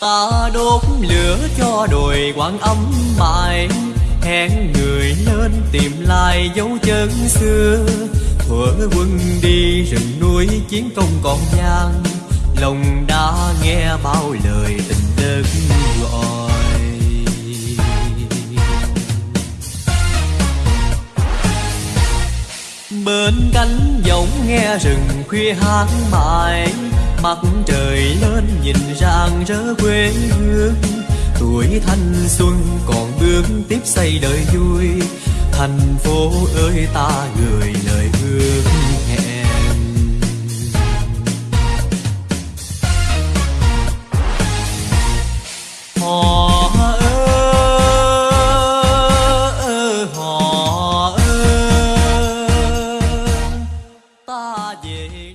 ta đốt lửa cho đồi quan âm mãi. Hẹn người lên tìm lại dấu chân xưa. Thuở quân đi rừng núi chiến công còn gian. Lòng đã nghe bao lời tình đất gọi. Bên cánh giọng nghe rừng khuya hát mãi. Mặt trời lớn nhìn rạng rỡ quê hương. Tuổi thanh xuân còn bước tiếp xây đời vui. Thành phố ơi ta gửi lời hương về